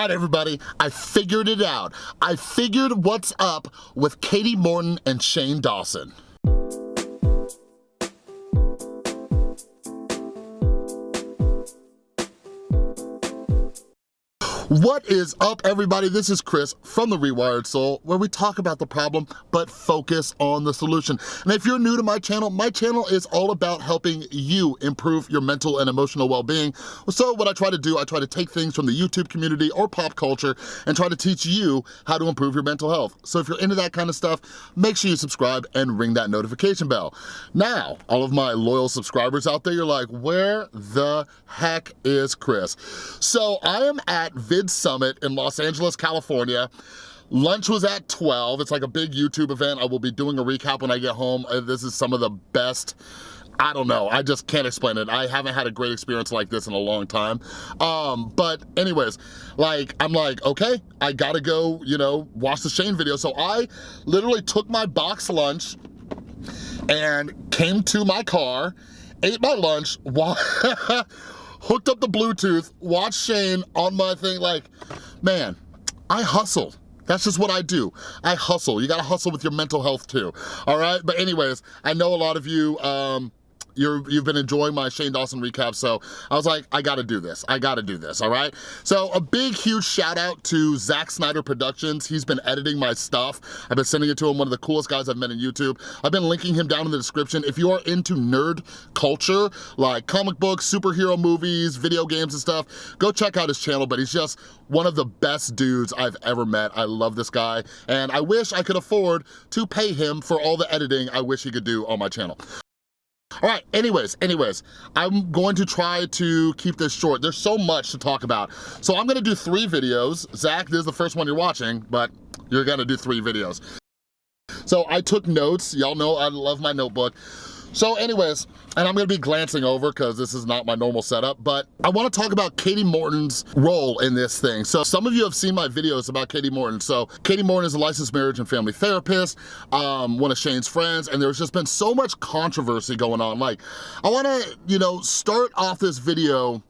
right, everybody, I figured it out. I figured what's up with Katie Morton and Shane Dawson. What is up, everybody? This is Chris from The Rewired Soul, where we talk about the problem, but focus on the solution. And if you're new to my channel, my channel is all about helping you improve your mental and emotional well-being. So what I try to do, I try to take things from the YouTube community or pop culture and try to teach you how to improve your mental health. So if you're into that kind of stuff, make sure you subscribe and ring that notification bell. Now, all of my loyal subscribers out there, you're like, where the heck is Chris? So I am at Vid Summit in Los Angeles, California. Lunch was at 12. It's like a big YouTube event. I will be doing a recap when I get home. Uh, this is some of the best I don't know, I just can't explain it. I haven't had a great experience like this in a long time. Um, but anyways, like, I'm like, okay, I gotta go, you know, watch the Shane video. So I literally took my box lunch and came to my car, ate my lunch, hooked up the Bluetooth, watched Shane on my thing, like, man, I hustle. That's just what I do. I hustle. You gotta hustle with your mental health too, all right? But anyways, I know a lot of you, um, you have been enjoying my Shane Dawson recap, so I was like, I gotta do this. I gotta do this, all right? So a big, huge shout out to Zack Snyder Productions. He's been editing my stuff. I've been sending it to him, one of the coolest guys I've met in YouTube. I've been linking him down in the description. If you are into nerd culture, like comic books, superhero movies, video games and stuff, go check out his channel, but he's just one of the best dudes I've ever met. I love this guy, and I wish I could afford to pay him for all the editing I wish he could do on my channel. All right, anyways, anyways, I'm going to try to keep this short. There's so much to talk about. So I'm gonna do three videos. Zach, this is the first one you're watching, but you're gonna do three videos. So I took notes. Y'all know I love my notebook. So anyways, and I'm gonna be glancing over because this is not my normal setup, but I wanna talk about Katie Morton's role in this thing. So some of you have seen my videos about Katie Morton. So Katie Morton is a licensed marriage and family therapist, um, one of Shane's friends, and there's just been so much controversy going on. Like, I wanna, you know, start off this video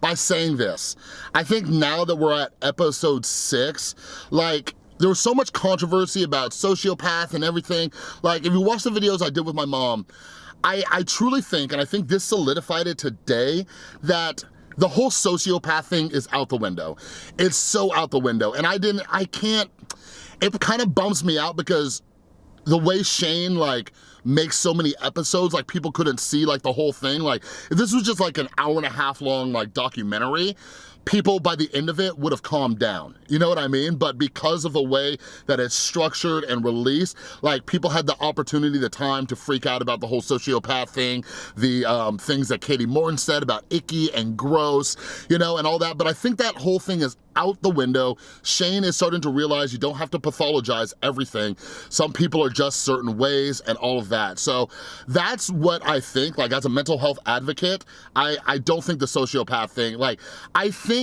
by saying this. I think now that we're at episode six, like, there was so much controversy about sociopath and everything. Like, if you watch the videos I did with my mom, I, I truly think, and I think this solidified it today, that the whole sociopath thing is out the window. It's so out the window. And I didn't, I can't, it kind of bums me out because the way Shane like makes so many episodes, like people couldn't see like the whole thing. Like if this was just like an hour and a half long like documentary, people by the end of it would have calmed down. You know what I mean? But because of the way that it's structured and released, like people had the opportunity, the time to freak out about the whole sociopath thing, the um, things that Katie Morton said about icky and gross, you know, and all that. But I think that whole thing is out the window. Shane is starting to realize you don't have to pathologize everything. Some people are just certain ways and all of that. So that's what I think, like as a mental health advocate, I, I don't think the sociopath thing, like I think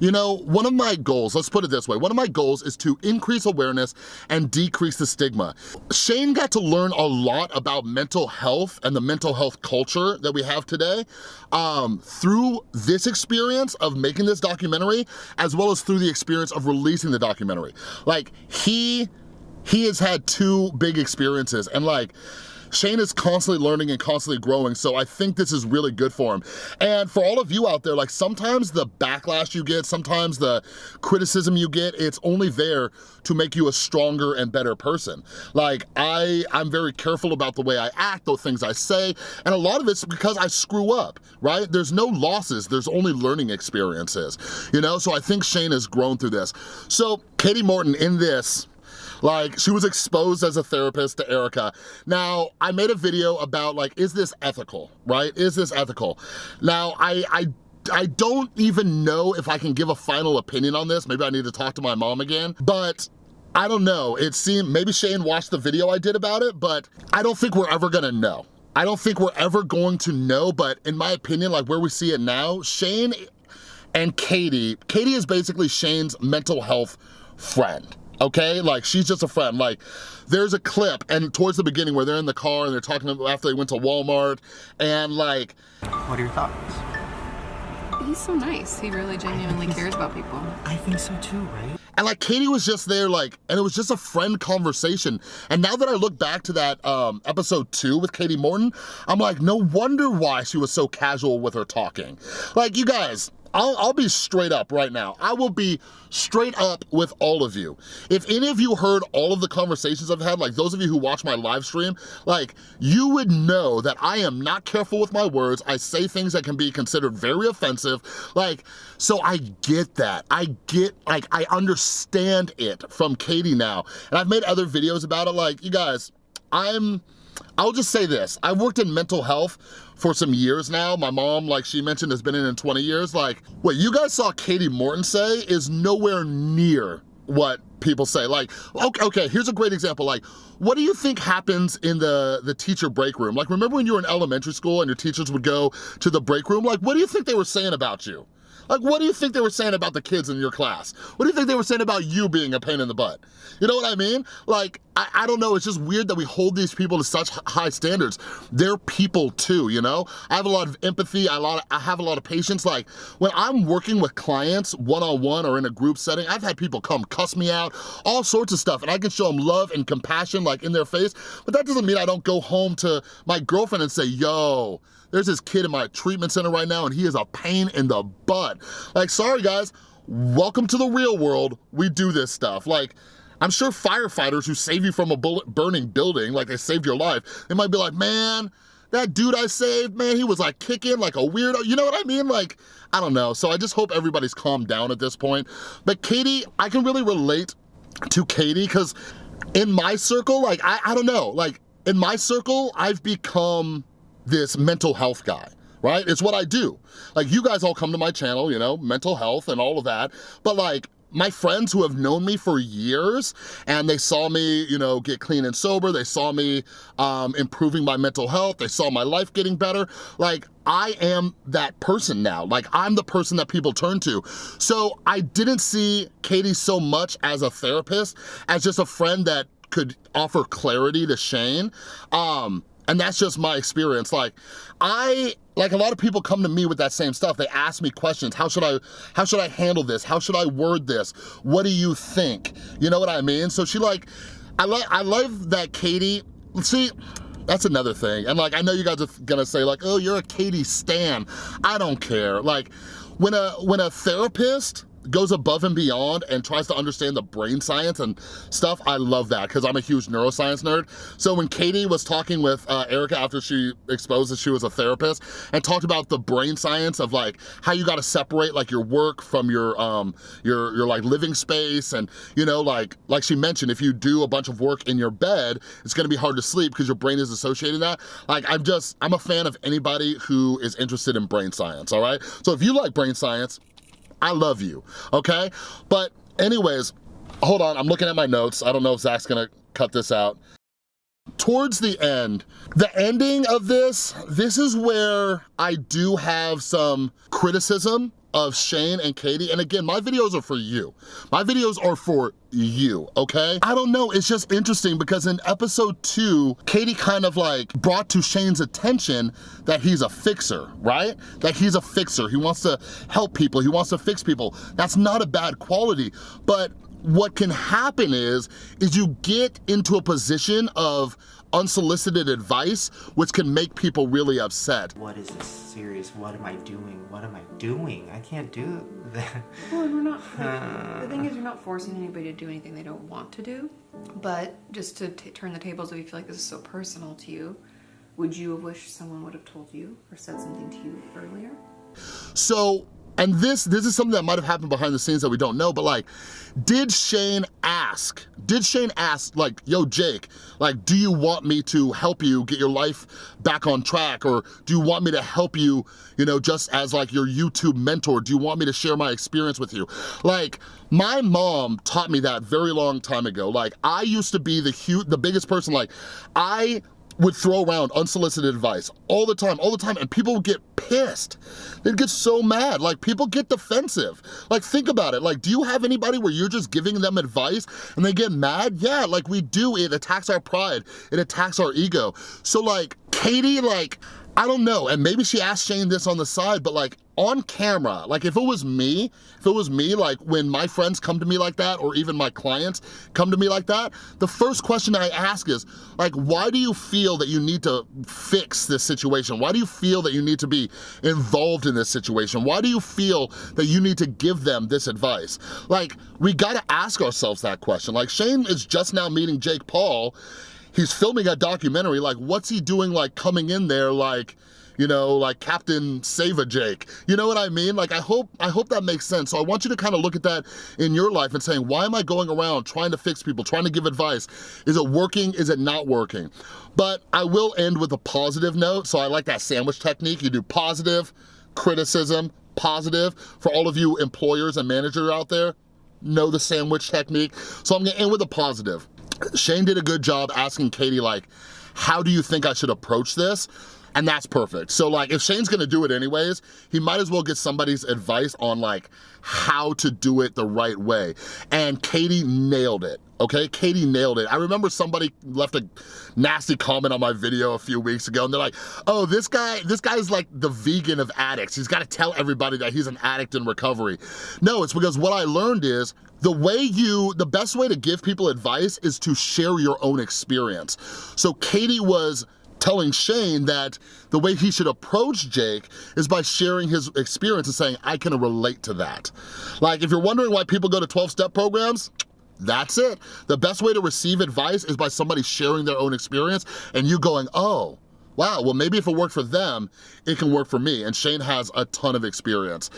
you know, one of my goals, let's put it this way, one of my goals is to increase awareness and decrease the stigma. Shane got to learn a lot about mental health and the mental health culture that we have today um, through this experience of making this documentary, as well as through the experience of releasing the documentary. Like, he, he has had two big experiences and like, Shane is constantly learning and constantly growing, so I think this is really good for him. And for all of you out there, like sometimes the backlash you get, sometimes the criticism you get, it's only there to make you a stronger and better person. Like I, I'm very careful about the way I act, the things I say, and a lot of it's because I screw up, right? There's no losses, there's only learning experiences, you know? So I think Shane has grown through this. So Katie Morton in this, like, she was exposed as a therapist to Erica. Now, I made a video about like, is this ethical, right? Is this ethical? Now, I, I I don't even know if I can give a final opinion on this. Maybe I need to talk to my mom again, but I don't know. It seemed, maybe Shane watched the video I did about it, but I don't think we're ever gonna know. I don't think we're ever going to know, but in my opinion, like where we see it now, Shane and Katie, Katie is basically Shane's mental health friend okay? Like, she's just a friend. Like, there's a clip, and towards the beginning where they're in the car and they're talking after they went to Walmart, and like... What are your thoughts? he's so nice. He really genuinely cares about people. I think so too, right? And like Katie was just there like, and it was just a friend conversation. And now that I look back to that um, episode two with Katie Morton, I'm like, no wonder why she was so casual with her talking. Like you guys, I'll, I'll, be straight up right now. I will be straight up with all of you. If any of you heard all of the conversations I've had, like those of you who watch my live stream, like you would know that I am not careful with my words. I say things that can be considered very offensive. Like, so I get that. I get, like, I understand it from Katie now. And I've made other videos about it. Like, you guys, I'm, I'll just say this, I've worked in mental health for some years now. My mom, like she mentioned, has been in in 20 years. Like, what you guys saw Katie Morton say is nowhere near what people say. Like, okay, okay, here's a great example. Like, what do you think happens in the, the teacher break room? Like, remember when you were in elementary school and your teachers would go to the break room? Like, what do you think they were saying about you? Like, what do you think they were saying about the kids in your class? What do you think they were saying about you being a pain in the butt? You know what I mean? Like, I, I don't know, it's just weird that we hold these people to such high standards. They're people too, you know? I have a lot of empathy, I, lot of, I have a lot of patience. Like, when I'm working with clients one-on-one -on -one or in a group setting, I've had people come cuss me out, all sorts of stuff, and I can show them love and compassion like in their face, but that doesn't mean I don't go home to my girlfriend and say, yo, there's this kid in my treatment center right now and he is a pain in the butt. Like, sorry guys, welcome to the real world. We do this stuff. Like, I'm sure firefighters who save you from a bullet burning building, like they saved your life, they might be like, man, that dude I saved, man, he was like kicking like a weirdo. You know what I mean? Like, I don't know. So I just hope everybody's calmed down at this point. But Katie, I can really relate to Katie because in my circle, like, I, I don't know, like in my circle, I've become this mental health guy right? It's what I do. Like you guys all come to my channel, you know, mental health and all of that, but like my friends who have known me for years and they saw me, you know, get clean and sober, they saw me um, improving my mental health, they saw my life getting better, like I am that person now. Like I'm the person that people turn to. So I didn't see Katie so much as a therapist, as just a friend that could offer clarity to Shane. Um, and that's just my experience. Like, I, like a lot of people come to me with that same stuff. They ask me questions. How should I, how should I handle this? How should I word this? What do you think? You know what I mean? So she like, I, like I love that Katie, see, that's another thing. And like, I know you guys are gonna say like, oh, you're a Katie stan. I don't care. Like, when a, when a therapist goes above and beyond and tries to understand the brain science and stuff, I love that because I'm a huge neuroscience nerd. So when Katie was talking with uh, Erica after she exposed that she was a therapist and talked about the brain science of like how you gotta separate like your work from your um your your like living space and you know like like she mentioned if you do a bunch of work in your bed it's gonna be hard to sleep because your brain is associating that like I'm just I'm a fan of anybody who is interested in brain science all right so if you like brain science I love you, okay? But anyways, hold on, I'm looking at my notes. I don't know if Zach's gonna cut this out. Towards the end, the ending of this, this is where I do have some criticism of Shane and Katie. And again, my videos are for you. My videos are for you, okay? I don't know, it's just interesting because in episode two, Katie kind of like brought to Shane's attention that he's a fixer, right? That he's a fixer, he wants to help people, he wants to fix people. That's not a bad quality, but what can happen is, is you get into a position of unsolicited advice, which can make people really upset. What is this serious? What am I doing? What am I doing? I can't do that. Well, we're not, uh... the thing is you're not forcing anybody to do anything they don't want to do, but just to turn the tables if you feel like this is so personal to you, would you have wished someone would have told you or said something to you earlier? So and this, this is something that might have happened behind the scenes that we don't know, but like, did Shane ask, did Shane ask like, yo Jake, like, do you want me to help you get your life back on track? Or do you want me to help you, you know, just as like your YouTube mentor? Do you want me to share my experience with you? Like, my mom taught me that very long time ago. Like, I used to be the huge, the biggest person, like, I would throw around unsolicited advice all the time, all the time, and people would get pissed. They'd get so mad, like people get defensive. Like think about it, like do you have anybody where you're just giving them advice and they get mad? Yeah, like we do, it attacks our pride, it attacks our ego. So like, Katie, like, I don't know, and maybe she asked Shane this on the side, but like, on camera, like if it was me, if it was me, like when my friends come to me like that, or even my clients come to me like that, the first question I ask is, like, why do you feel that you need to fix this situation? Why do you feel that you need to be involved in this situation? Why do you feel that you need to give them this advice? Like, we gotta ask ourselves that question. Like, Shane is just now meeting Jake Paul, he's filming a documentary, like what's he doing like coming in there like, you know, like Captain Save a Jake. You know what I mean? Like I hope I hope that makes sense. So I want you to kind of look at that in your life and saying, why am I going around trying to fix people, trying to give advice? Is it working? Is it not working? But I will end with a positive note. So I like that sandwich technique. You do positive, criticism, positive. For all of you employers and managers out there, know the sandwich technique. So I'm gonna end with a positive. Shane did a good job asking Katie like, how do you think I should approach this? And that's perfect. So like if Shane's gonna do it anyways, he might as well get somebody's advice on like how to do it the right way. And Katie nailed it, okay? Katie nailed it. I remember somebody left a nasty comment on my video a few weeks ago and they're like, oh, this guy, this guy is like the vegan of addicts. He's gotta tell everybody that he's an addict in recovery. No, it's because what I learned is the way you, the best way to give people advice is to share your own experience. So Katie was telling Shane that the way he should approach Jake is by sharing his experience and saying, I can relate to that. Like, if you're wondering why people go to 12-step programs, that's it. The best way to receive advice is by somebody sharing their own experience and you going, oh, wow, well maybe if it worked for them, it can work for me. And Shane has a ton of experience.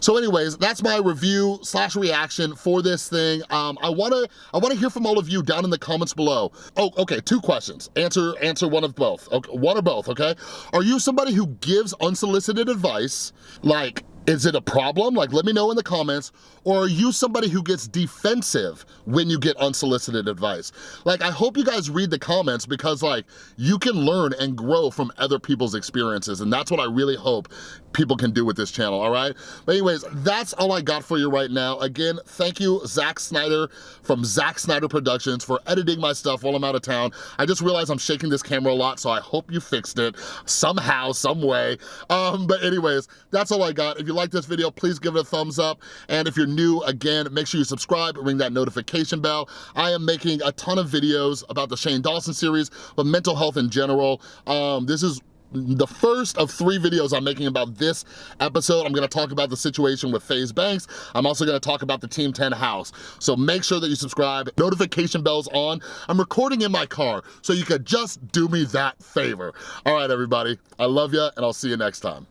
So anyways, that's my review slash reaction for this thing. Um, I wanna I wanna hear from all of you down in the comments below. Oh, okay, two questions. Answer answer one of both. Okay, one or both, okay? Are you somebody who gives unsolicited advice, like is it a problem? Like, let me know in the comments. Or are you somebody who gets defensive when you get unsolicited advice? Like, I hope you guys read the comments because like, you can learn and grow from other people's experiences. And that's what I really hope people can do with this channel, all right? But anyways, that's all I got for you right now. Again, thank you, Zack Snyder from Zack Snyder Productions for editing my stuff while I'm out of town. I just realized I'm shaking this camera a lot, so I hope you fixed it somehow, some way. Um, but anyways, that's all I got. If you like this video, please give it a thumbs up. And if you're new, again, make sure you subscribe, ring that notification bell. I am making a ton of videos about the Shane Dawson series, but mental health in general. Um, this is the first of three videos I'm making about this episode. I'm gonna talk about the situation with FaZe Banks. I'm also gonna talk about the Team 10 house. So make sure that you subscribe, notification bells on. I'm recording in my car, so you could just do me that favor. All right, everybody, I love you, and I'll see you next time.